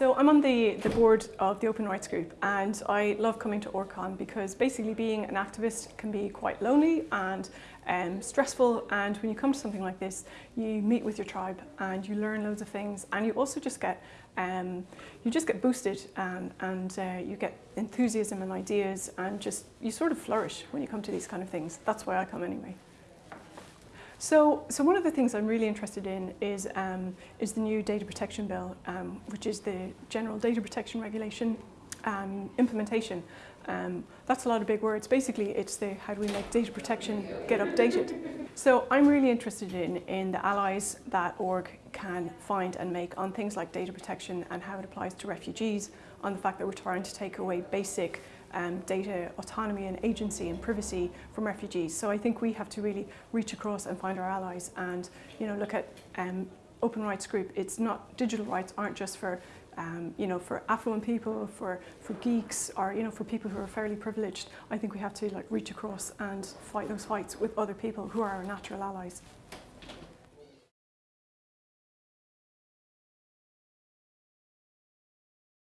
So I'm on the, the board of the Open Rights Group and I love coming to ORGCon because basically being an activist can be quite lonely and um, stressful and when you come to something like this you meet with your tribe and you learn loads of things and you also just get um, you just get boosted and, and uh, you get enthusiasm and ideas and just you sort of flourish when you come to these kind of things. That's why I come anyway. So, so one of the things I'm really interested in is, um, is the new data protection bill, um, which is the general data protection regulation um, implementation. Um, that's a lot of big words. Basically, it's the how do we make data protection get updated. So I'm really interested in, in the allies that org can find and make on things like data protection and how it applies to refugees, on the fact that we're trying to take away basic um, data autonomy and agency and privacy from refugees. So I think we have to really reach across and find our allies and you know look at um, open rights group. It's not digital rights aren't just for um, you know for affluent people, for for geeks, or you know for people who are fairly privileged. I think we have to like reach across and fight those fights with other people who are our natural allies.